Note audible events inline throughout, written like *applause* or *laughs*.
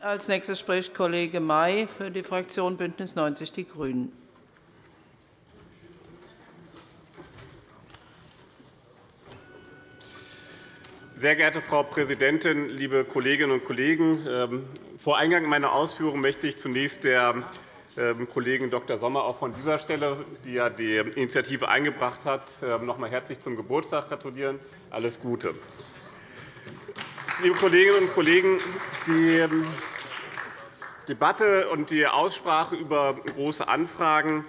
Als nächstes spricht Kollege May für die Fraktion BÜNDNIS 90 die GRÜNEN. Sehr geehrte Frau Präsidentin, liebe Kolleginnen und Kollegen! Ähm, vor Eingang meiner Ausführungen möchte ich zunächst der ähm, Kollegin Dr. Sommer auch von dieser Stelle, die ja die Initiative eingebracht hat, ähm, noch einmal herzlich zum Geburtstag gratulieren. Alles Gute. Liebe Kolleginnen und Kollegen, die Debatte und die Aussprache über Große Anfragen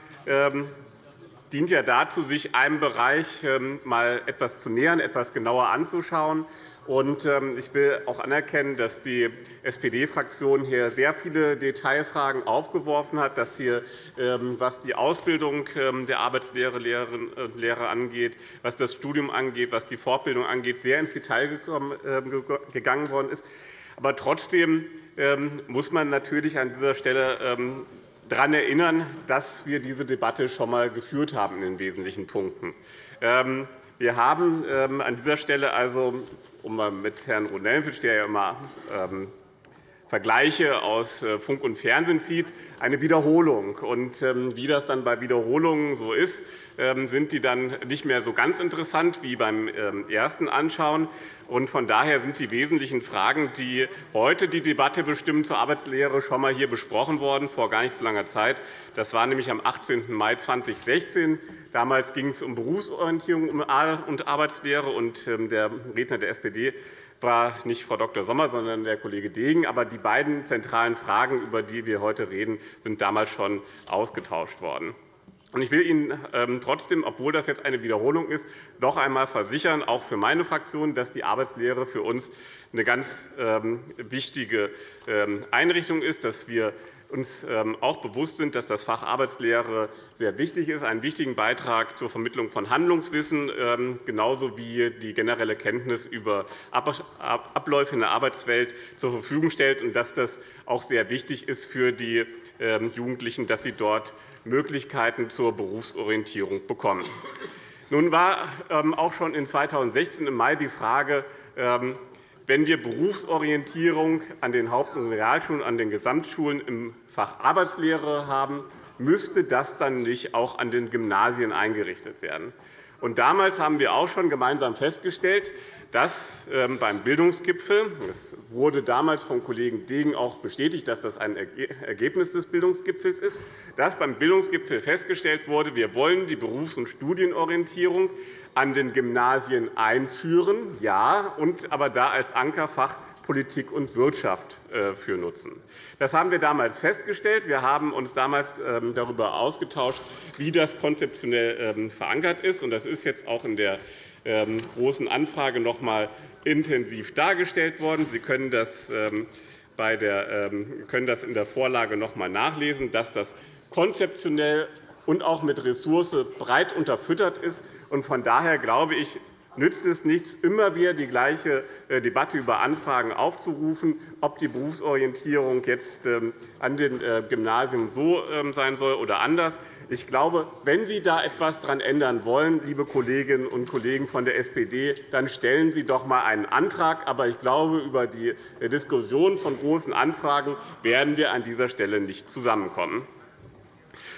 dient ja dazu, sich einem Bereich ähm, mal etwas zu nähern, etwas genauer anzuschauen. Ähm, ich will auch anerkennen, dass die SPD-Fraktion hier sehr viele Detailfragen aufgeworfen hat, dass hier, ähm, was die Ausbildung der Arbeitslehrer Lehrer angeht, was das Studium angeht, was die Fortbildung angeht, sehr ins Detail gegangen worden ist. Aber trotzdem muss man natürlich an dieser Stelle daran erinnern, dass wir diese Debatte schon einmal geführt haben in den wesentlichen Punkten. Ähm, wir haben ähm, an dieser Stelle also, um mit Herrn Ronellenfitsch, der ja immer ähm, Vergleiche aus äh, Funk und Fernsehen zieht, eine Wiederholung. Und wie das dann bei Wiederholungen so ist, sind die dann nicht mehr so ganz interessant wie beim ersten Anschauen. Von daher sind die wesentlichen Fragen, die heute die Debatte bestimmen zur Arbeitslehre, schon einmal hier besprochen worden, vor gar nicht so langer Zeit. Das war nämlich am 18. Mai 2016. Damals ging es um Berufsorientierung und Arbeitslehre. Ähm, der Redner der SPD war nicht Frau Dr. Sommer, sondern der Kollege Degen. Aber die beiden zentralen Fragen, über die wir heute reden, sind damals schon ausgetauscht worden. Ich will Ihnen ähm, trotzdem, obwohl das jetzt eine Wiederholung ist, noch einmal versichern, auch für meine Fraktion, dass die Arbeitslehre für uns eine ganz ähm, wichtige ähm, Einrichtung ist, dass wir uns auch bewusst sind, dass das Fach Arbeitslehre sehr wichtig ist, einen wichtigen Beitrag zur Vermittlung von Handlungswissen, genauso wie die generelle Kenntnis über Abläufe in der Arbeitswelt zur Verfügung stellt, und dass das auch sehr wichtig ist für die Jugendlichen, dass sie dort Möglichkeiten zur Berufsorientierung bekommen. Nun war ähm, auch schon in 2016 im Mai die Frage, ähm, wenn wir Berufsorientierung an den Haupt- und Realschulen, an den Gesamtschulen im Fach Arbeitslehre haben, müsste das dann nicht auch an den Gymnasien eingerichtet werden. Damals haben wir auch schon gemeinsam festgestellt, dass ähm, beim Bildungsgipfel – es wurde damals vom Kollegen Degen auch bestätigt, dass das ein Ergebnis des Bildungsgipfels ist – dass beim Bildungsgipfel festgestellt wurde, wir wollen die Berufs- und Studienorientierung an den Gymnasien einführen, ja, und aber da als Ankerfach Politik und Wirtschaft äh, für nutzen. Das haben wir damals festgestellt. Wir haben uns damals ähm, darüber ausgetauscht, wie das konzeptionell ähm, verankert ist. Das ist jetzt auch in der Großen Anfrage noch einmal intensiv dargestellt worden. Sie können das, können das in der Vorlage noch einmal nachlesen, dass das konzeptionell und auch mit Ressource breit unterfüttert ist. Von daher glaube ich, nützt es nichts, immer wieder die gleiche äh, Debatte über Anfragen aufzurufen, ob die Berufsorientierung jetzt ähm, an den äh, Gymnasien so ähm, sein soll oder anders. Ich glaube, wenn Sie da etwas daran ändern wollen, liebe Kolleginnen und Kollegen von der SPD, dann stellen Sie doch einmal einen Antrag. Aber ich glaube, über die äh, Diskussion von Großen Anfragen werden wir an dieser Stelle nicht zusammenkommen.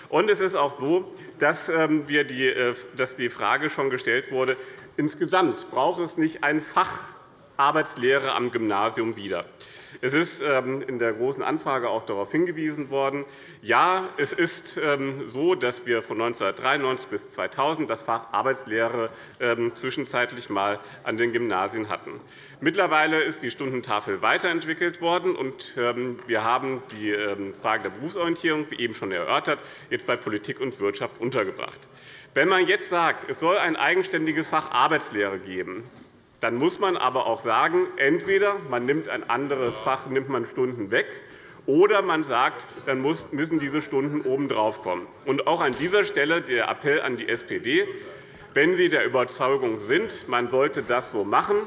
Und es ist auch so, dass, ähm, die Frage schon gestellt wurde, Insgesamt braucht es nicht ein Fach Arbeitslehre am Gymnasium wieder. Es ist ähm, in der Großen Anfrage auch darauf hingewiesen worden. Ja, es ist ähm, so, dass wir von 1993 bis 2000 das Fach Arbeitslehre ähm, zwischenzeitlich einmal an den Gymnasien hatten. Mittlerweile ist die Stundentafel weiterentwickelt worden, und wir haben die Frage der Berufsorientierung, wie eben schon erörtert, jetzt bei Politik und Wirtschaft untergebracht. Wenn man jetzt sagt, es soll ein eigenständiges Fach Arbeitslehre geben, dann muss man aber auch sagen, entweder man nimmt ein anderes Fach, nimmt man Stunden weg, oder man sagt, dann müssen diese Stunden obendrauf kommen. Und auch an dieser Stelle der Appell an die SPD. Wenn Sie der Überzeugung sind, man sollte das so machen,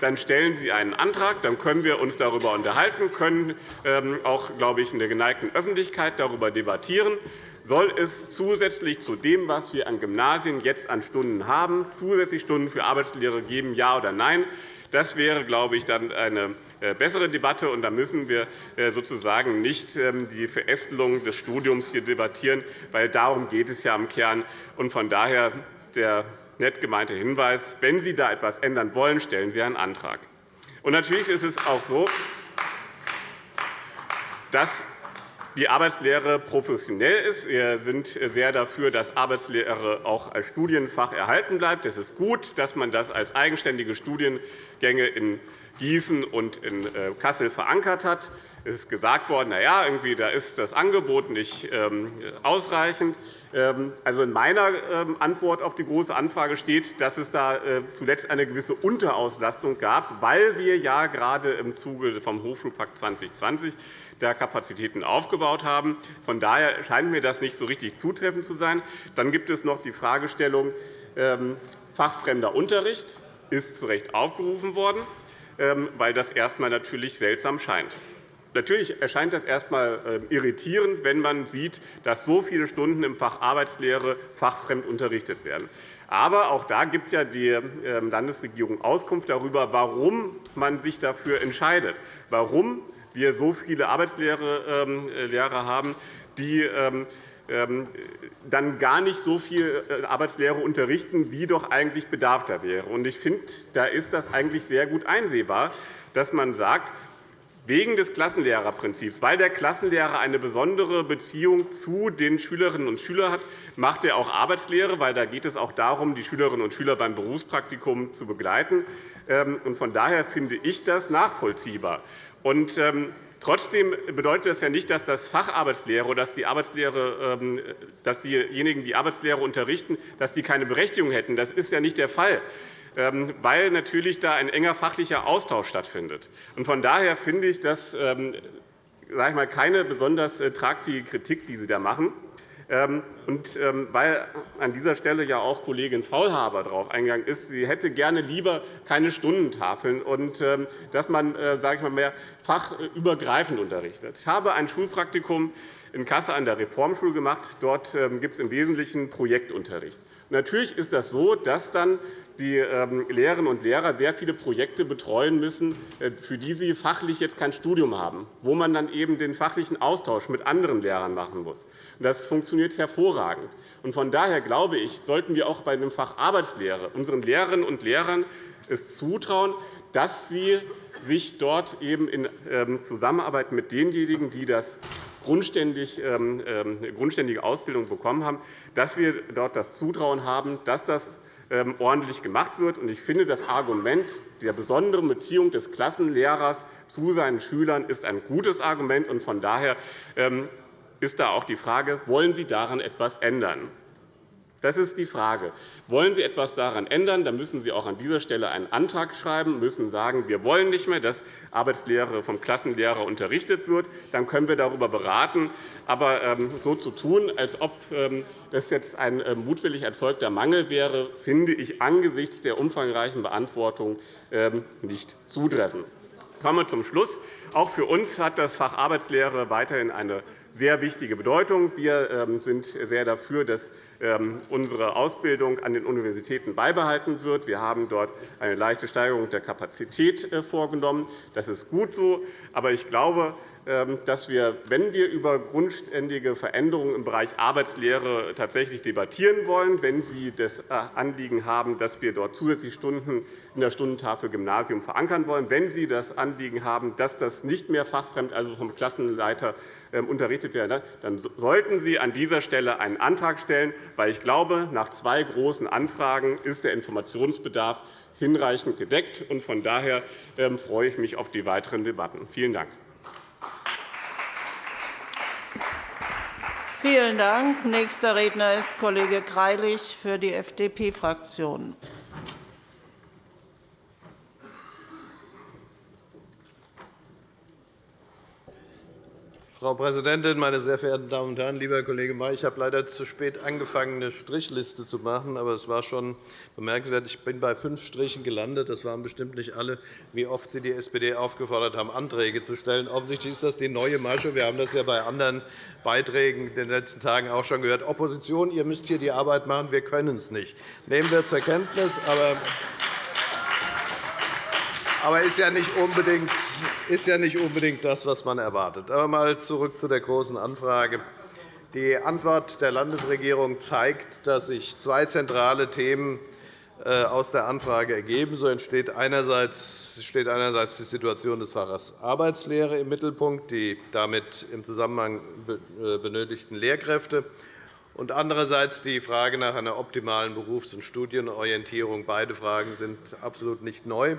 dann stellen Sie einen Antrag, dann können wir uns darüber unterhalten, können ähm, auch, glaube ich, in der geneigten Öffentlichkeit darüber debattieren soll es zusätzlich zu dem, was wir an Gymnasien jetzt an Stunden haben, zusätzlich Stunden für Arbeitslehre geben, ja oder nein? Das wäre, glaube ich, dann eine bessere Debatte. Und da müssen wir sozusagen nicht ähm, die Verästelung des Studiums hier debattieren, weil darum geht es ja im Kern. Und von daher der nett gemeinte Hinweis, wenn Sie da etwas ändern wollen, stellen Sie einen Antrag. Und natürlich ist es auch so, dass die Arbeitslehre professionell ist. Wir sind sehr dafür, dass Arbeitslehre auch als Studienfach erhalten bleibt. Es ist gut, dass man das als eigenständige Studiengänge in Gießen und in äh, Kassel verankert hat. Es ist gesagt worden, na ja, irgendwie, da ist das Angebot nicht ähm, ausreichend. Ähm, also in meiner ähm, Antwort auf die Große Anfrage steht, dass es da äh, zuletzt eine gewisse Unterauslastung gab, weil wir ja gerade im Zuge vom Hochschulpakt 2020 der Kapazitäten aufgebaut haben. Von daher scheint mir das nicht so richtig zutreffend zu sein. Dann gibt es noch die Fragestellung fachfremder Unterricht. ist zu Recht aufgerufen worden. Weil das erst einmal natürlich seltsam scheint. Natürlich erscheint das erst einmal ähm, irritierend, wenn man sieht, dass so viele Stunden im Fach Arbeitslehre fachfremd unterrichtet werden. Aber auch da gibt ja die ähm, Landesregierung Auskunft darüber, warum man sich dafür entscheidet, warum wir so viele Arbeitslehrer haben, die ähm, dann gar nicht so viel äh, Arbeitslehre unterrichten, wie doch eigentlich Bedarf da wäre. Ich finde, da ist das eigentlich sehr gut einsehbar, dass man sagt, wegen des Klassenlehrerprinzips, weil der Klassenlehrer eine besondere Beziehung zu den Schülerinnen und Schülern hat, macht er auch Arbeitslehre, weil da geht es auch darum, die Schülerinnen und Schüler beim Berufspraktikum zu begleiten. Ähm, von daher finde ich das nachvollziehbar. Ähm, Trotzdem bedeutet das ja nicht, dass das Facharbeitslehre oder dass, die Arbeitslehre, ähm, dass diejenigen, die Arbeitslehre unterrichten, dass die keine Berechtigung hätten. Das ist ja nicht der Fall weil natürlich da ein enger fachlicher Austausch stattfindet. Von daher finde ich das ähm, sage ich mal, keine besonders äh, tragfähige Kritik, die Sie da machen. Ähm, und ähm, weil an dieser Stelle ja auch Kollegin Faulhaber darauf eingegangen ist, sie hätte gerne lieber keine Stundentafeln und ähm, dass man äh, sage ich mal, mehr fachübergreifend unterrichtet. Ich habe ein Schulpraktikum in Kassel an der Reformschule gemacht. Dort gibt es im Wesentlichen Projektunterricht. Natürlich ist das so, dass dann die ähm, Lehrerinnen und Lehrer sehr viele Projekte betreuen müssen, äh, für die sie fachlich jetzt kein Studium haben, wo man dann eben den fachlichen Austausch mit anderen Lehrern machen muss. Das funktioniert hervorragend. Von daher glaube ich, sollten wir auch bei dem Fach Arbeitslehre unseren Lehrerinnen und Lehrern es zutrauen, dass sie sich dort eben in ähm, Zusammenarbeit mit denjenigen, die das grundständig, ähm, grundständige Ausbildung bekommen haben, dass wir dort das Zutrauen haben, dass das ordentlich gemacht wird. Ich finde, das Argument der besonderen Beziehung des Klassenlehrers zu seinen Schülern ist ein gutes Argument. Von daher ähm, ist da auch die Frage, wollen Sie daran etwas ändern? Das ist die Frage. Wollen Sie etwas daran ändern, dann müssen Sie auch an dieser Stelle einen Antrag schreiben, müssen sagen, wir wollen nicht mehr, dass Arbeitslehre vom Klassenlehrer unterrichtet wird. Dann können wir darüber beraten. Aber ähm, so zu tun, als ob ähm, das jetzt ein äh, mutwillig erzeugter Mangel wäre, finde ich angesichts der umfangreichen Beantwortung ähm, nicht zutreffend. Kommen wir zum Schluss. Auch für uns hat das Fach Arbeitslehre weiterhin eine sehr wichtige Bedeutung. Wir sind sehr dafür, dass ähm, unsere Ausbildung an den Universitäten beibehalten wird. Wir haben dort eine leichte Steigerung der Kapazität äh, vorgenommen. Das ist gut so. Aber ich glaube, ähm, dass wir, wenn wir über grundständige Veränderungen im Bereich Arbeitslehre tatsächlich debattieren wollen, wenn Sie das äh, Anliegen haben, dass wir dort zusätzliche Stunden in der Stundentafel Gymnasium verankern wollen, wenn Sie das Anliegen haben, dass das nicht mehr fachfremd, also vom Klassenleiter ähm, unterrichtet werden, dann sollten Sie an dieser Stelle einen Antrag stellen weil ich glaube, nach zwei großen Anfragen ist der Informationsbedarf hinreichend gedeckt. Von daher ähm, freue ich mich auf die weiteren Debatten. Vielen Dank. Vielen Dank. Nächster Redner ist Kollege Greilich für die FDP-Fraktion. Frau Präsidentin, meine sehr verehrten Damen und Herren! Lieber Kollege May, ich habe leider zu spät angefangen, eine Strichliste zu machen. Aber es war schon bemerkenswert. Ich bin bei fünf Strichen gelandet. Das waren bestimmt nicht alle, wie oft Sie die SPD aufgefordert haben, Anträge zu stellen. Offensichtlich ist das die neue Masche. Wir haben das ja bei anderen Beiträgen in den letzten Tagen auch schon gehört. Opposition, ihr müsst hier die Arbeit machen. Wir können es nicht. Nehmen wir zur Kenntnis. Aber aber ist ja, nicht unbedingt, ist ja nicht unbedingt das, was man erwartet. Aber mal zurück zu der Großen Anfrage. Die Antwort der Landesregierung zeigt, dass sich zwei zentrale Themen äh, aus der Anfrage ergeben. So entsteht einerseits, steht einerseits die Situation des Faches Arbeitslehre im Mittelpunkt, die damit im Zusammenhang äh, benötigten Lehrkräfte, und andererseits die Frage nach einer optimalen Berufs- und Studienorientierung. Beide Fragen sind absolut nicht neu,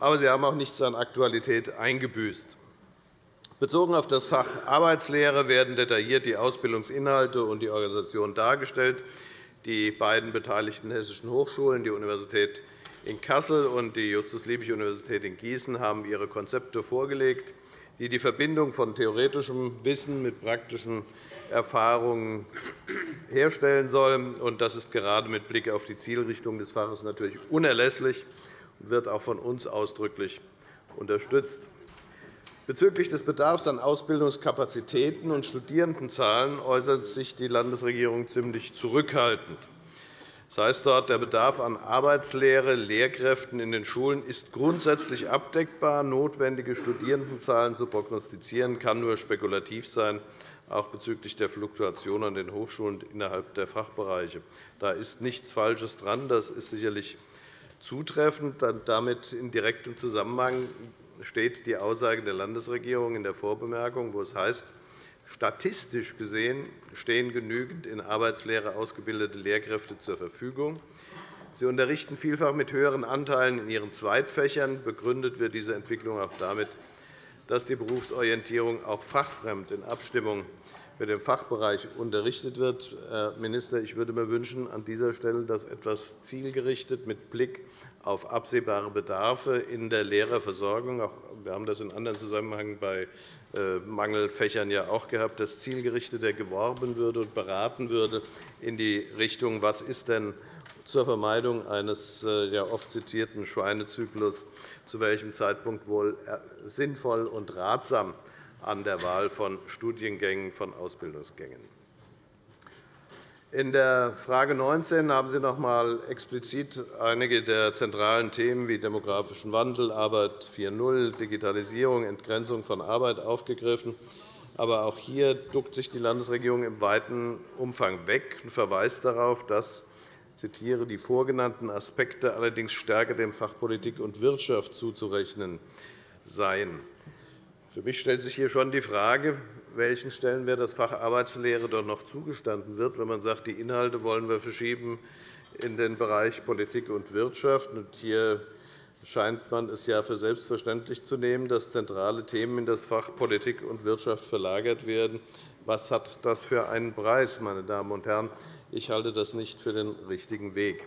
aber sie haben auch nichts an Aktualität eingebüßt. Bezogen auf das Fach Arbeitslehre werden detailliert die Ausbildungsinhalte und die Organisation dargestellt. Die beiden beteiligten hessischen Hochschulen, die Universität in Kassel und die Justus-Liebig-Universität in Gießen, haben ihre Konzepte vorgelegt, die die Verbindung von theoretischem Wissen mit praktischen Erfahrungen herstellen sollen. Das ist gerade mit Blick auf die Zielrichtung des Faches natürlich unerlässlich wird auch von uns ausdrücklich unterstützt. Bezüglich des Bedarfs an Ausbildungskapazitäten und Studierendenzahlen äußert sich die Landesregierung ziemlich zurückhaltend. Das heißt dort, der Bedarf an Arbeitslehre, Lehrkräften in den Schulen ist grundsätzlich abdeckbar. Notwendige Studierendenzahlen zu prognostizieren, kann nur spekulativ sein, auch bezüglich der Fluktuation an den Hochschulen innerhalb der Fachbereiche. Da ist nichts Falsches dran. Das ist sicherlich zutreffend. Damit in direktem Zusammenhang steht die Aussage der Landesregierung in der Vorbemerkung, wo es heißt, statistisch gesehen stehen genügend in Arbeitslehre ausgebildete Lehrkräfte zur Verfügung. Sie unterrichten vielfach mit höheren Anteilen in ihren Zweitfächern. Begründet wird diese Entwicklung auch damit, dass die Berufsorientierung auch fachfremd in Abstimmung mit dem Fachbereich unterrichtet wird. Herr Minister, ich würde mir wünschen, an dieser Stelle, dass etwas zielgerichtet mit Blick auf absehbare Bedarfe in der Lehrerversorgung. Wir haben das in anderen Zusammenhängen bei äh, Mangelfächern ja auch gehabt, dass zielgerichteter geworben würde und beraten würde in die Richtung, was ist denn zur Vermeidung eines äh, ja oft zitierten Schweinezyklus zu welchem Zeitpunkt wohl äh, sinnvoll und ratsam an der Wahl von Studiengängen, von Ausbildungsgängen. In der Frage 19 haben Sie noch einmal explizit einige der zentralen Themen wie demografischen Wandel, Arbeit 4.0, Digitalisierung, Entgrenzung von Arbeit aufgegriffen. Aber auch hier duckt sich die Landesregierung im weiten Umfang weg und verweist darauf, dass zitiere, die vorgenannten Aspekte allerdings stärker dem Fach Politik und Wirtschaft zuzurechnen seien. Für mich stellt sich hier schon die Frage, welchen Stellenwert das Fach Arbeitslehre dort noch zugestanden wird, wenn man sagt, die Inhalte wollen wir verschieben in den Bereich Politik und Wirtschaft. Hier scheint man es ja für selbstverständlich zu nehmen, dass zentrale Themen in das Fach Politik und Wirtschaft verlagert werden. Was hat das für einen Preis, meine Damen und Herren? Ich halte das nicht für den richtigen Weg.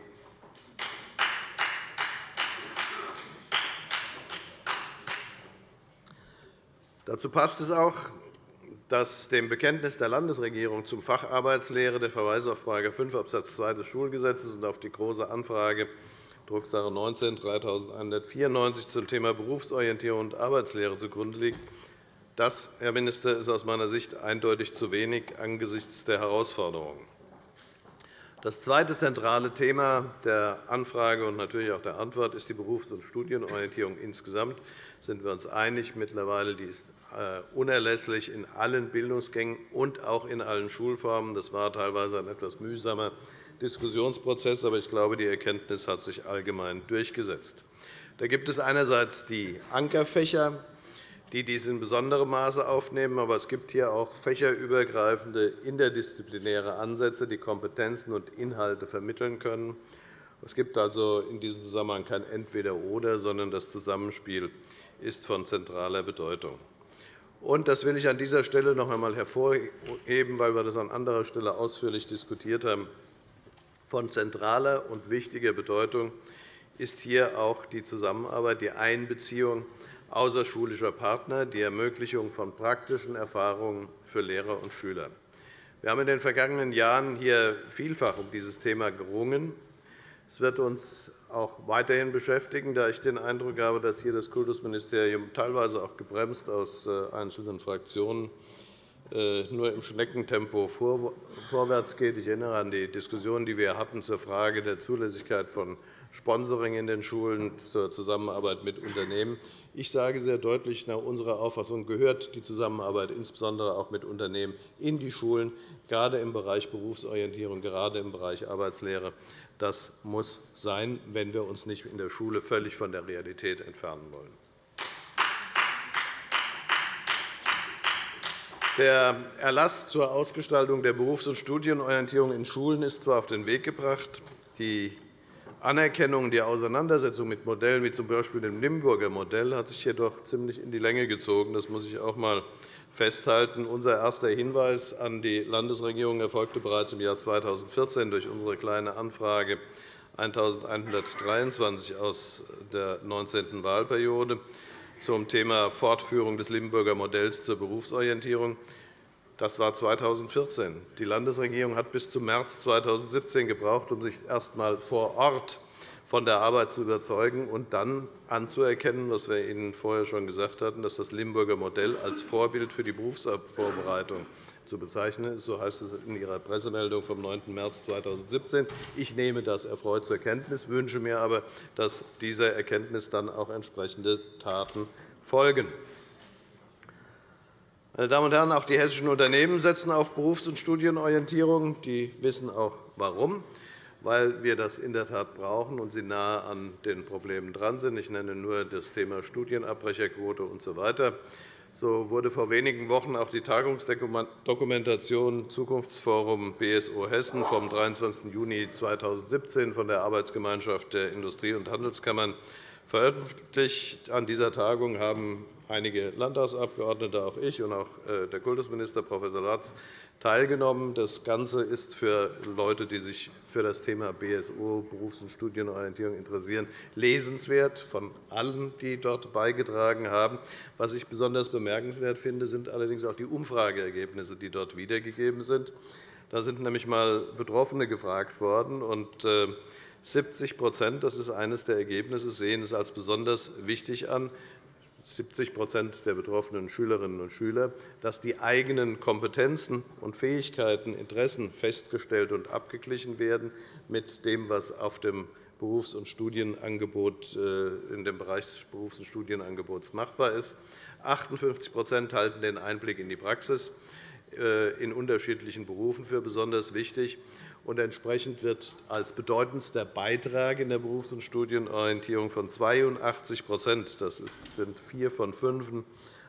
Dazu passt es auch, dass dem Bekenntnis der Landesregierung zum Fach Arbeitslehre der Verweis auf § 5 Abs. 2 des Schulgesetzes und auf die Große Anfrage Drucksache 19-3194 zum Thema Berufsorientierung und Arbeitslehre zugrunde liegt. Das, Herr Minister, ist aus meiner Sicht eindeutig zu wenig angesichts der Herausforderungen. Das zweite zentrale Thema der Anfrage und natürlich auch der Antwort ist die Berufs- und Studienorientierung insgesamt. Da sind wir uns einig. Mittlerweile die ist äh, unerlässlich in allen Bildungsgängen und auch in allen Schulformen. Das war teilweise ein etwas mühsamer Diskussionsprozess, aber ich glaube, die Erkenntnis hat sich allgemein durchgesetzt. Da gibt es einerseits die Ankerfächer, die dies in besonderem Maße aufnehmen. Aber es gibt hier auch fächerübergreifende interdisziplinäre Ansätze, die Kompetenzen und Inhalte vermitteln können. Es gibt also in diesem Zusammenhang kein Entweder-Oder, sondern das Zusammenspiel ist von zentraler Bedeutung. Und das will ich an dieser Stelle noch einmal hervorheben, weil wir das an anderer Stelle ausführlich diskutiert haben. Von zentraler und wichtiger Bedeutung ist hier auch die Zusammenarbeit, die Einbeziehung außerschulischer Partner, die Ermöglichung von praktischen Erfahrungen für Lehrer und Schüler. Wir haben in den vergangenen Jahren hier vielfach um dieses Thema gerungen. Es wird uns auch weiterhin beschäftigen, da ich den Eindruck habe, dass hier das Kultusministerium teilweise auch gebremst aus äh, einzelnen Fraktionen äh, nur im Schneckentempo vorwärts geht. Ich erinnere an die Diskussion, die wir hatten zur Frage der Zulässigkeit von Sponsoring in den Schulen zur Zusammenarbeit mit Unternehmen. Ich sage sehr deutlich, nach unserer Auffassung gehört die Zusammenarbeit insbesondere auch mit Unternehmen in die Schulen, gerade im Bereich Berufsorientierung, gerade im Bereich Arbeitslehre. Das muss sein, wenn wir uns nicht in der Schule völlig von der Realität entfernen wollen. Der Erlass zur Ausgestaltung der Berufs- und Studienorientierung in Schulen ist zwar auf den Weg gebracht. Die Anerkennung die Auseinandersetzung mit Modellen wie z. B. dem Limburger Modell hat sich jedoch ziemlich in die Länge gezogen. Das muss ich auch einmal festhalten. Unser erster Hinweis an die Landesregierung erfolgte bereits im Jahr 2014 durch unsere Kleine Anfrage 1123 aus der 19. Wahlperiode zum Thema Fortführung des Limburger Modells zur Berufsorientierung. Das war 2014. Die Landesregierung hat bis zum März 2017 gebraucht, um sich erst einmal vor Ort von der Arbeit zu überzeugen und dann anzuerkennen, was wir Ihnen vorher schon gesagt hatten, dass das Limburger Modell als Vorbild für die Berufsvorbereitung zu bezeichnen ist. So heißt es in Ihrer Pressemeldung vom 9. März 2017. Ich nehme das erfreut zur Kenntnis, wünsche mir aber, dass dieser Erkenntnis dann auch entsprechende Taten folgen. Meine Damen und Herren, auch die hessischen Unternehmen setzen auf Berufs- und Studienorientierung. Die wissen auch, warum weil wir das in der Tat brauchen und sie nahe an den Problemen dran sind. Ich nenne nur das Thema Studienabbrecherquote usw. So so wurde vor wenigen Wochen auch die Tagungsdokumentation Zukunftsforum BSO Hessen vom 23. Juni 2017 von der Arbeitsgemeinschaft der Industrie- und Handelskammern veröffentlicht. An dieser Tagung haben einige Landtagsabgeordnete, auch ich und auch äh, der Kultusminister Prof. Latz teilgenommen. Das Ganze ist für Leute, die sich für das Thema BSO, Berufs- und Studienorientierung, interessieren, lesenswert von allen, die dort beigetragen haben. Was ich besonders bemerkenswert finde, sind allerdings auch die Umfrageergebnisse, die dort wiedergegeben sind. Da sind nämlich einmal Betroffene gefragt worden. Und 70 äh, das ist eines der Ergebnisse, sehen es als besonders wichtig an, 70% der betroffenen Schülerinnen und Schüler, dass die eigenen Kompetenzen und Fähigkeiten, Interessen festgestellt und abgeglichen werden mit dem, was auf dem Berufs- und Studienangebot, äh, in dem Bereich des Berufs- und Studienangebots machbar ist. 58% halten den Einblick in die Praxis äh, in unterschiedlichen Berufen für besonders wichtig und entsprechend wird als bedeutendster Beitrag in der Berufs- und Studienorientierung von 82% das sind vier von fünf,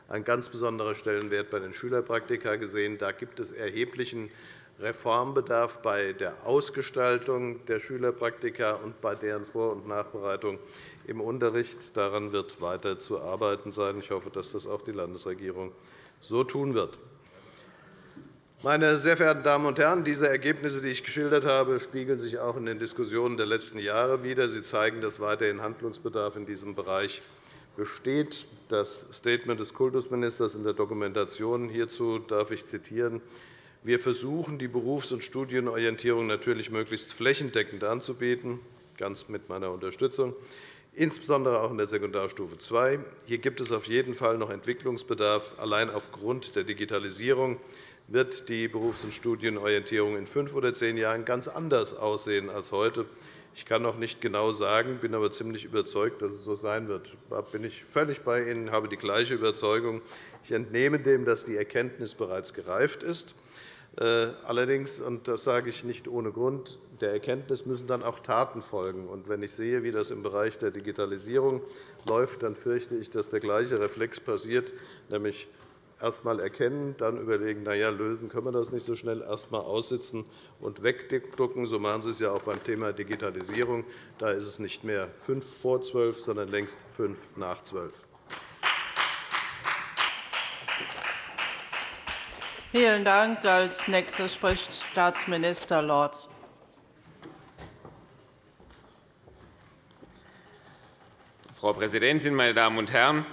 ein ganz besonderer Stellenwert bei den Schülerpraktika gesehen. Da gibt es erheblichen Reformbedarf bei der Ausgestaltung der Schülerpraktika und bei deren Vor- und Nachbereitung im Unterricht. Daran wird weiter zu arbeiten sein. Ich hoffe, dass das auch die Landesregierung so tun wird. Meine sehr verehrten Damen und Herren, diese Ergebnisse, die ich geschildert habe, spiegeln sich auch in den Diskussionen der letzten Jahre wider. Sie zeigen, dass weiterhin Handlungsbedarf in diesem Bereich besteht. Das Statement des Kultusministers in der Dokumentation hierzu darf ich zitieren. Wir versuchen, die Berufs- und Studienorientierung natürlich möglichst flächendeckend anzubieten, ganz mit meiner Unterstützung, insbesondere auch in der Sekundarstufe II. Hier gibt es auf jeden Fall noch Entwicklungsbedarf, allein aufgrund der Digitalisierung wird die Berufs- und Studienorientierung in fünf oder zehn Jahren ganz anders aussehen als heute. Ich kann noch nicht genau sagen, bin aber ziemlich überzeugt, dass es so sein wird. Da bin ich völlig bei Ihnen, habe die gleiche Überzeugung. Ich entnehme dem, dass die Erkenntnis bereits gereift ist. Äh, allerdings, und das sage ich nicht ohne Grund, der Erkenntnis müssen dann auch Taten folgen. Und wenn ich sehe, wie das im Bereich der Digitalisierung läuft, dann fürchte ich, dass der gleiche Reflex passiert, nämlich erst einmal erkennen, dann überlegen, na ja, lösen können wir das nicht so schnell, erst einmal aussitzen und wegducken. So machen Sie es ja auch beim Thema Digitalisierung. Da ist es nicht mehr fünf vor zwölf, sondern längst fünf nach zwölf. Vielen Dank. Als Nächster spricht Staatsminister Lorz. Frau Präsidentin, meine Damen und Herren!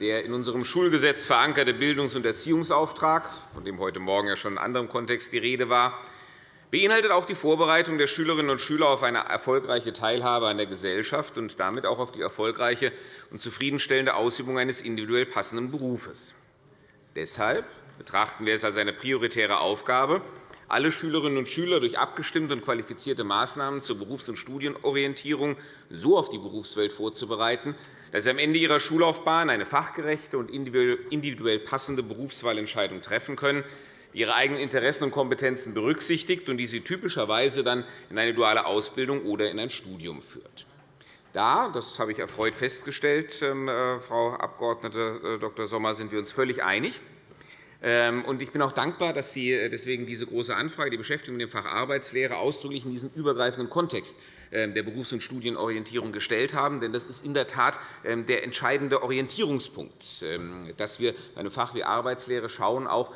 Der in unserem Schulgesetz verankerte Bildungs- und Erziehungsauftrag, von dem heute Morgen ja schon in anderem Kontext die Rede war, beinhaltet auch die Vorbereitung der Schülerinnen und Schüler auf eine erfolgreiche Teilhabe an der Gesellschaft und damit auch auf die erfolgreiche und zufriedenstellende Ausübung eines individuell passenden Berufes. Deshalb betrachten wir es als eine prioritäre Aufgabe, alle Schülerinnen und Schüler durch abgestimmte und qualifizierte Maßnahmen zur Berufs- und Studienorientierung so auf die Berufswelt vorzubereiten, dass sie am Ende ihrer Schullaufbahn eine fachgerechte und individuell passende Berufswahlentscheidung treffen können, die ihre eigenen Interessen und Kompetenzen berücksichtigt und die sie typischerweise dann in eine duale Ausbildung oder in ein Studium führt. Da, das habe ich erfreut festgestellt, ähm, äh, Frau Abg. Äh, Dr. Sommer, sind wir uns völlig einig. Ähm, ich bin auch dankbar, dass Sie äh, deswegen diese große Anfrage, die Beschäftigung mit dem Fach Arbeitslehre, ausdrücklich in diesem übergreifenden Kontext der Berufs- und Studienorientierung gestellt haben. Denn das ist in der Tat ähm, der entscheidende Orientierungspunkt, dass wir bei einem Fach wie Arbeitslehre schauen, auch,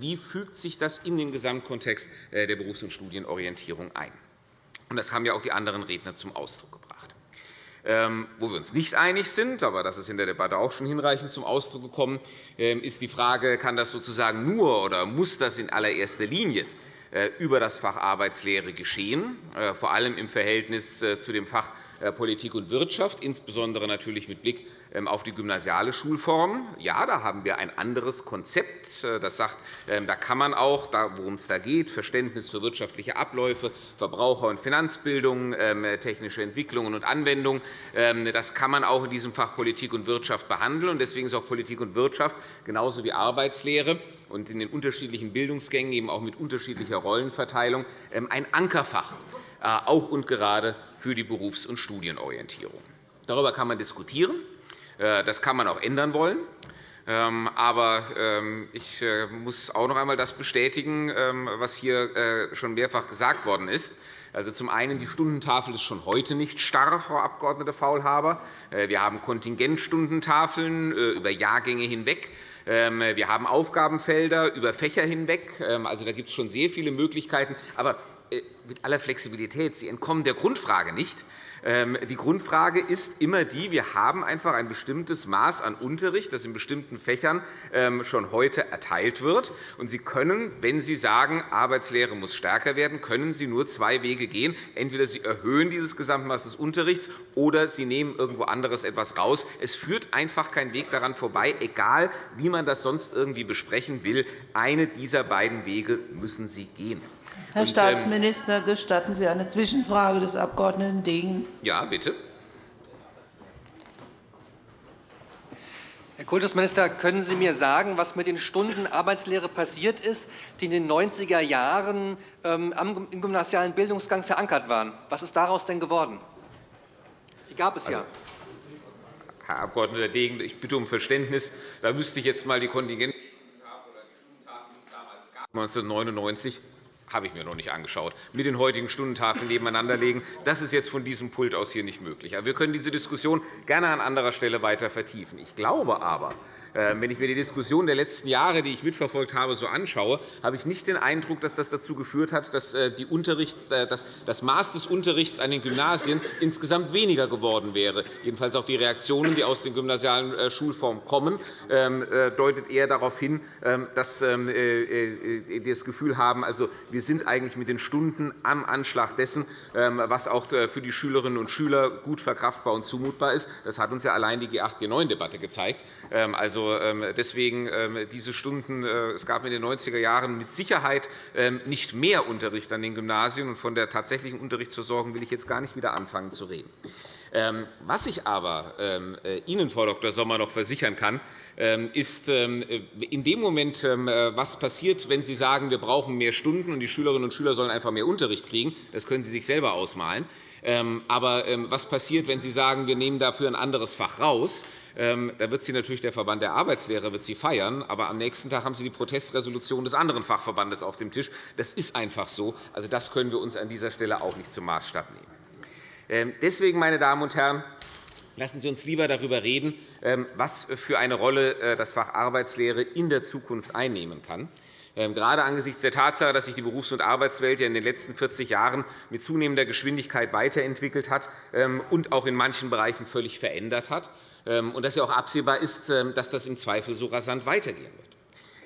wie fügt sich das in den Gesamtkontext äh, der Berufs- und Studienorientierung ein. Das haben ja auch die anderen Redner zum Ausdruck gebracht. Ähm, wo wir uns nicht einig sind, aber das ist in der Debatte auch schon hinreichend zum Ausdruck gekommen, ähm, ist die Frage, kann das sozusagen nur oder muss das in allererster Linie über das Fach Arbeitslehre geschehen, äh, vor allem im Verhältnis äh, zu dem Fach äh, Politik und Wirtschaft, insbesondere natürlich mit Blick ähm, auf die gymnasiale Schulform. Ja, da haben wir ein anderes Konzept. Äh, das sagt, ähm, da kann man auch, worum es da geht, Verständnis für wirtschaftliche Abläufe, Verbraucher- und Finanzbildung, ähm, technische Entwicklungen und Anwendungen, das kann man auch in diesem Fach Politik und Wirtschaft behandeln. Deswegen ist auch Politik und Wirtschaft genauso wie Arbeitslehre und in den unterschiedlichen Bildungsgängen eben auch mit unterschiedlicher Rollenverteilung ein Ankerfach äh, auch und gerade für die Berufs- und Studienorientierung. Darüber kann man diskutieren. Äh, das kann man auch ändern wollen. Ähm, aber ähm, ich äh, muss auch noch einmal das bestätigen, ähm, was hier schon mehrfach gesagt worden ist. Also zum einen, die Stundentafel ist schon heute nicht starr, Frau Abg. Faulhaber. Wir haben Kontingentstundentafeln über Jahrgänge hinweg. Wir haben Aufgabenfelder über Fächer hinweg. Also, da gibt es schon sehr viele Möglichkeiten. Aber äh, mit aller Flexibilität, Sie entkommen der Grundfrage nicht. Ähm, die Grundfrage ist immer die, wir haben einfach ein bestimmtes Maß an Unterricht, das in bestimmten Fächern ähm, schon heute erteilt wird. Sie können, wenn Sie sagen, Arbeitslehre muss stärker werden, können Sie nur zwei Wege gehen. Entweder Sie erhöhen dieses Gesamtmaß des Unterrichts, oder Sie nehmen irgendwo anderes etwas raus. Es führt einfach kein Weg daran vorbei, egal wie man das sonst irgendwie besprechen will. Eine dieser beiden Wege müssen Sie gehen. Herr ähm, Staatsminister, gestatten Sie eine Zwischenfrage des Abg. Degen? Ja, bitte. Herr Kultusminister, können Sie mir sagen, was mit den Stunden Arbeitslehre passiert ist, die in den 90er Jahren ähm, im gymnasialen Bildungsgang verankert waren? Was ist daraus denn geworden? Die gab es ja. Also, Herr Abg. Degen, ich bitte um Verständnis. Da müsste ich jetzt einmal die Kontingente oder die Stundentafeln, die es damals gab, 1999 habe ich mir noch nicht angeschaut, mit den heutigen Stundentafeln nebeneinander legen. Das ist jetzt von diesem Pult aus hier nicht möglich. Wir können diese Diskussion gerne an anderer Stelle weiter vertiefen. Ich glaube aber, wenn ich mir die Diskussion der letzten Jahre, die ich mitverfolgt habe, so anschaue, habe ich nicht den Eindruck, dass das dazu geführt hat, dass äh, äh, das Maß des Unterrichts an den Gymnasien *laughs* insgesamt weniger geworden wäre. Jedenfalls auch die Reaktionen, die aus den gymnasialen äh, Schulformen kommen, ähm, deutet eher darauf hin, ähm, dass wir das Gefühl haben, also, wir sind eigentlich mit den Stunden am Anschlag dessen, was auch für die Schülerinnen und Schüler gut verkraftbar und zumutbar ist. Das hat uns ja allein die G8-G9-Debatte gezeigt. Also also, ähm, deswegen ähm, diese Stunden. Äh, es gab in den 90er Jahren mit Sicherheit ähm, nicht mehr Unterricht an den Gymnasien. und Von der tatsächlichen Unterrichtsversorgung will ich jetzt gar nicht wieder anfangen zu reden. Was ich aber äh, Ihnen, Frau Dr. Sommer, noch versichern kann, ist in dem Moment, was passiert, wenn Sie sagen, wir brauchen mehr Stunden und die Schülerinnen und Schüler sollen einfach mehr Unterricht kriegen. Das können Sie sich selber ausmalen. Aber was passiert, wenn Sie sagen, wir nehmen dafür ein anderes Fach raus? Ähm, da wird Sie natürlich der Verband der Arbeitslehrer wird Sie feiern, aber am nächsten Tag haben Sie die Protestresolution des anderen Fachverbandes auf dem Tisch. Das ist einfach so. Also, das können wir uns an dieser Stelle auch nicht zum Maßstab nehmen. Ähm, deswegen, meine Damen und Herren, lassen Sie uns lieber darüber reden, ähm, was für eine Rolle äh, das Fach Arbeitslehre in der Zukunft einnehmen kann. Gerade angesichts der Tatsache, dass sich die Berufs- und Arbeitswelt in den letzten 40 Jahren mit zunehmender Geschwindigkeit weiterentwickelt hat und auch in manchen Bereichen völlig verändert hat, und dass ja auch absehbar ist, ähm, dass das im Zweifel so rasant weitergehen wird.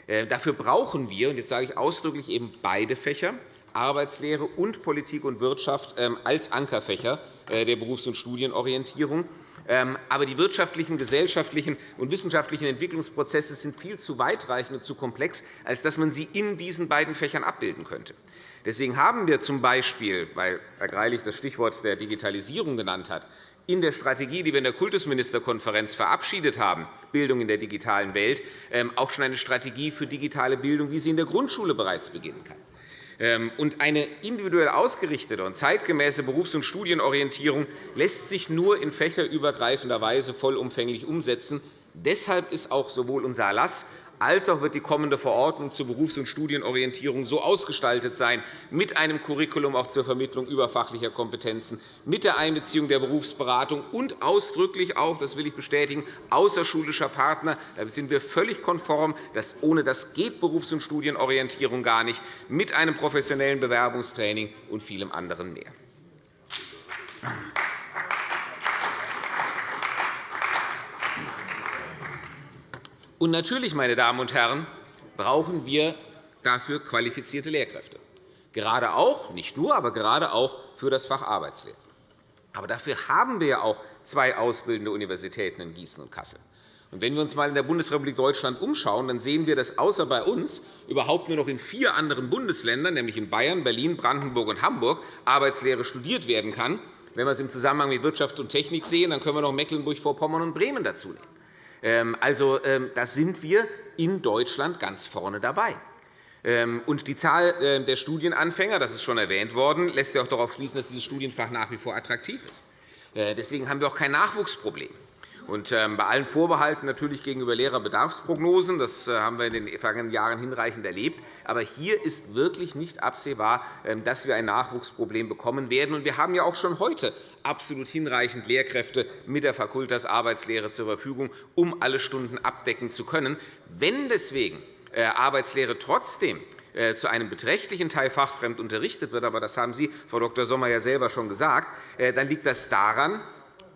Äh, dafür brauchen wir, und jetzt sage ich ausdrücklich eben beide Fächer, Arbeitslehre und Politik und Wirtschaft ähm, als Ankerfächer äh, der Berufs- und Studienorientierung. Ähm, aber die wirtschaftlichen, gesellschaftlichen und wissenschaftlichen Entwicklungsprozesse sind viel zu weitreichend und zu komplex, als dass man sie in diesen beiden Fächern abbilden könnte. Deswegen haben wir z. B., weil Herr Greilich das Stichwort der Digitalisierung genannt hat, in der Strategie, die wir in der Kultusministerkonferenz verabschiedet haben, Bildung in der digitalen Welt, ähm, auch schon eine Strategie für digitale Bildung, wie sie in der Grundschule bereits beginnen kann. Ähm, und eine individuell ausgerichtete und zeitgemäße Berufs- und Studienorientierung lässt sich nur in fächerübergreifender Weise vollumfänglich umsetzen. Deshalb ist auch sowohl unser Erlass als auch wird die kommende Verordnung zur Berufs- und Studienorientierung so ausgestaltet sein, mit einem Curriculum auch zur Vermittlung überfachlicher Kompetenzen, mit der Einbeziehung der Berufsberatung und ausdrücklich auch, das will ich bestätigen, außerschulischer Partner. Da sind wir völlig konform. Dass ohne das geht Berufs- und Studienorientierung gar nicht, mit einem professionellen Bewerbungstraining und vielem anderen mehr. Und natürlich, meine Damen und Herren, brauchen wir dafür qualifizierte Lehrkräfte. Gerade auch, nicht nur, aber gerade auch für das Fach Arbeitslehre. Aber dafür haben wir ja auch zwei ausbildende Universitäten in Gießen und Kassel. Und wenn wir uns einmal in der Bundesrepublik Deutschland umschauen, dann sehen wir, dass außer bei uns überhaupt nur noch in vier anderen Bundesländern, nämlich in Bayern, Berlin, Brandenburg und Hamburg, Arbeitslehre studiert werden kann. Wenn wir es im Zusammenhang mit Wirtschaft und Technik sehen, dann können wir noch Mecklenburg-Vorpommern und Bremen dazu nehmen. Ähm, also, ähm, da sind wir in Deutschland ganz vorne dabei. Ähm, und die Zahl äh, der Studienanfänger, das ist schon erwähnt worden, lässt ja auch darauf schließen, dass dieses Studienfach nach wie vor attraktiv ist. Äh, deswegen haben wir auch kein Nachwuchsproblem. Und bei allen Vorbehalten natürlich gegenüber Lehrerbedarfsprognosen, das äh, haben wir in den vergangenen Jahren hinreichend erlebt. Aber hier ist wirklich nicht absehbar, dass wir ein Nachwuchsproblem bekommen werden. Und wir haben ja auch schon heute absolut hinreichend Lehrkräfte mit der Fakultas Arbeitslehre zur Verfügung, um alle Stunden abdecken zu können. Wenn deswegen äh, Arbeitslehre trotzdem äh, zu einem beträchtlichen Teil fachfremd unterrichtet wird, aber das haben Sie, Frau Dr. Sommer, ja selber schon gesagt, äh, dann liegt das daran,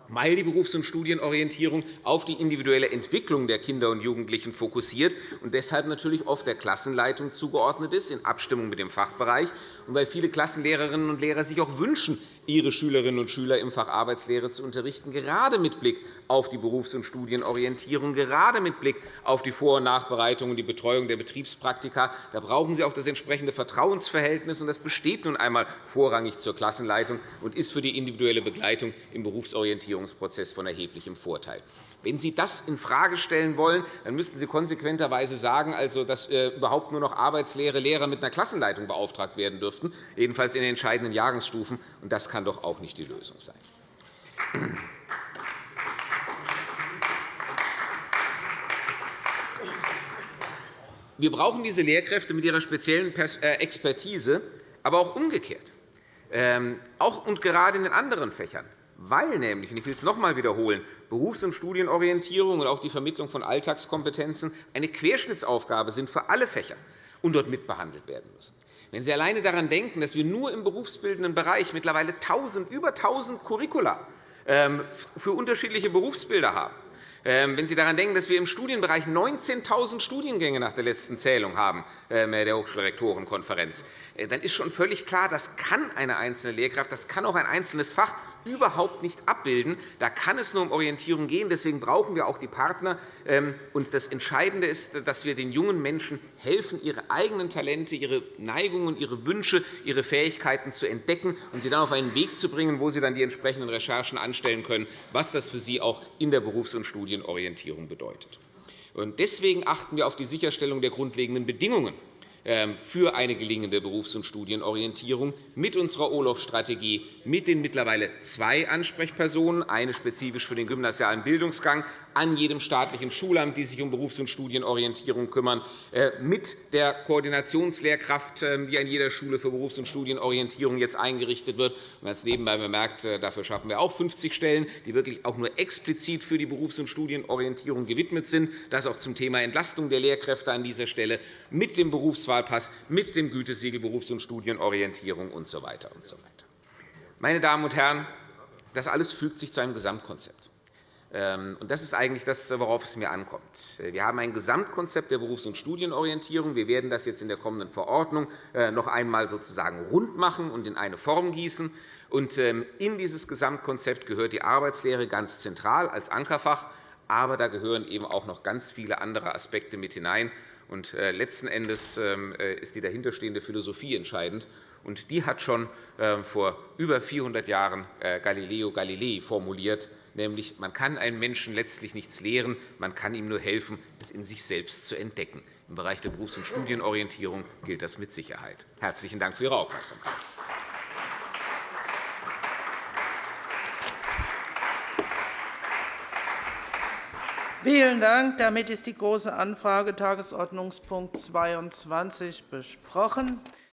weil die Berufs- und Studienorientierung auf die individuelle Entwicklung der Kinder und Jugendlichen fokussiert und deshalb natürlich oft der Klassenleitung zugeordnet ist, in Abstimmung mit dem Fachbereich, und weil viele Klassenlehrerinnen und Lehrer sich auch wünschen, ihre Schülerinnen und Schüler im Fach Arbeitslehre zu unterrichten, gerade mit Blick auf die Berufs- und Studienorientierung, gerade mit Blick auf die Vor- und Nachbereitung und die Betreuung der Betriebspraktika. Da brauchen Sie auch das entsprechende Vertrauensverhältnis, und das besteht nun einmal vorrangig zur Klassenleitung und ist für die individuelle Begleitung im Berufsorientierungsprozess von erheblichem Vorteil. Wenn Sie das infrage stellen wollen, dann müssten Sie konsequenterweise sagen, also, dass äh, überhaupt nur noch Arbeitslehre Lehrer mit einer Klassenleitung beauftragt werden dürften, jedenfalls in den entscheidenden Jahrgangsstufen. Und das kann doch auch nicht die Lösung sein. Wir brauchen diese Lehrkräfte mit ihrer speziellen äh, Expertise, aber auch umgekehrt. Ähm, auch und gerade in den anderen Fächern weil nämlich, und ich will es noch einmal wiederholen, Berufs- und Studienorientierung und auch die Vermittlung von Alltagskompetenzen eine Querschnittsaufgabe sind für alle Fächer und dort mitbehandelt werden müssen. Wenn Sie alleine daran denken, dass wir nur im berufsbildenden Bereich mittlerweile 1000, über 1.000 Curricula ähm, für unterschiedliche Berufsbilder haben, wenn Sie daran denken, dass wir im Studienbereich 19.000 Studiengänge nach der letzten Zählung haben ähm, der Hochschulrektorenkonferenz, äh, dann ist schon völlig klar, das kann eine einzelne Lehrkraft, das kann auch ein einzelnes Fach überhaupt nicht abbilden. Da kann es nur um Orientierung gehen. Deswegen brauchen wir auch die Partner. Ähm, das Entscheidende ist, dass wir den jungen Menschen helfen, ihre eigenen Talente, ihre Neigungen, ihre Wünsche, ihre Fähigkeiten zu entdecken und sie dann auf einen Weg zu bringen, wo sie dann die entsprechenden Recherchen anstellen können, was das für sie auch in der Berufs- und Studienorientierung bedeutet. Deswegen achten wir auf die Sicherstellung der grundlegenden Bedingungen ähm, für eine gelingende Berufs- und Studienorientierung mit unserer OLOF-Strategie, mit den mittlerweile zwei Ansprechpersonen, eine spezifisch für den gymnasialen Bildungsgang, an jedem staatlichen Schulamt, die sich um Berufs- und Studienorientierung kümmern, äh, mit der Koordinationslehrkraft, ähm, die an jeder Schule für Berufs- und Studienorientierung jetzt eingerichtet wird. Und als nebenbei bemerkt, äh, dafür schaffen wir auch 50 Stellen, die wirklich auch nur explizit für die Berufs- und Studienorientierung gewidmet sind. Das auch zum Thema Entlastung der Lehrkräfte an dieser Stelle mit dem Berufswahlpass, mit dem Gütesiegel Berufs- und Studienorientierung usw. So Meine Damen und Herren, das alles fügt sich zu einem Gesamtkonzept. Ähm, das ist eigentlich das, worauf es mir ankommt. Wir haben ein Gesamtkonzept der Berufs- und Studienorientierung. Wir werden das jetzt in der kommenden Verordnung äh, noch einmal sozusagen rund machen und in eine Form gießen. Ähm, in dieses Gesamtkonzept gehört die Arbeitslehre ganz zentral als Ankerfach. Aber da gehören eben auch noch ganz viele andere Aspekte mit hinein. Und äh, letzten Endes ähm, äh, ist die dahinterstehende Philosophie entscheidend. Und die hat schon vor über 400 Jahren äh, Galileo Galilei formuliert, nämlich man kann einem Menschen letztlich nichts lehren, man kann ihm nur helfen, es in sich selbst zu entdecken. Im Bereich der Berufs- und Studienorientierung gilt das mit Sicherheit. Herzlichen Dank für Ihre Aufmerksamkeit. Vielen Dank. Damit ist die Große Anfrage Tagesordnungspunkt 22 besprochen.